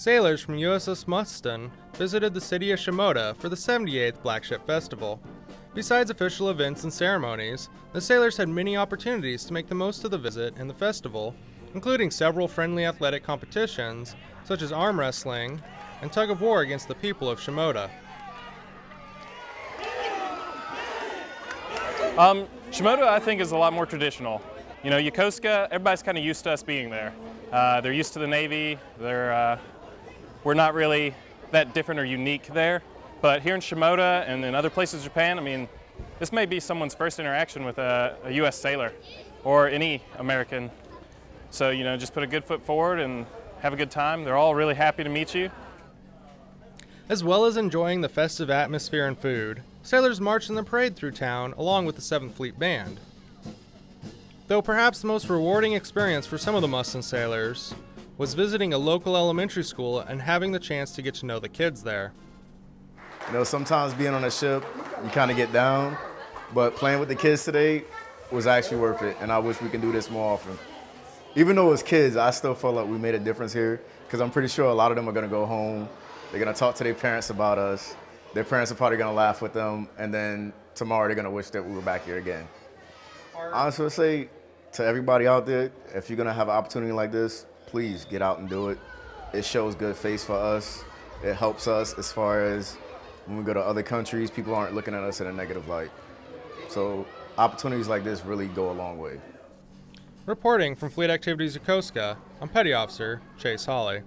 Sailors from USS Mustin visited the city of Shimoda for the 78th Black Ship Festival. Besides official events and ceremonies, the sailors had many opportunities to make the most of the visit and the festival, including several friendly athletic competitions, such as arm wrestling and tug of war against the people of Shimoda. Um, Shimoda, I think, is a lot more traditional. You know, Yokosuka, everybody's kind of used to us being there. Uh, they're used to the Navy. They're, uh, we're not really that different or unique there. But here in Shimoda and in other places in Japan, I mean, this may be someone's first interaction with a, a U.S. sailor or any American. So, you know, just put a good foot forward and have a good time. They're all really happy to meet you. As well as enjoying the festive atmosphere and food, sailors marched in the parade through town along with the 7th Fleet Band. Though perhaps the most rewarding experience for some of the Mustin sailors was visiting a local elementary school and having the chance to get to know the kids there. You know, sometimes being on a ship, you kind of get down, but playing with the kids today was actually worth it, and I wish we could do this more often. Even though it was kids, I still felt like we made a difference here, because I'm pretty sure a lot of them are going to go home. They're going to talk to their parents about us. Their parents are probably going to laugh with them, and then tomorrow they're going to wish that we were back here again. Honestly, I say to everybody out there, if you're going to have an opportunity like this, please get out and do it. It shows good face for us. It helps us as far as when we go to other countries, people aren't looking at us in a negative light. So opportunities like this really go a long way. Reporting from Fleet Activities Yokosuka, I'm Petty Officer Chase Hawley.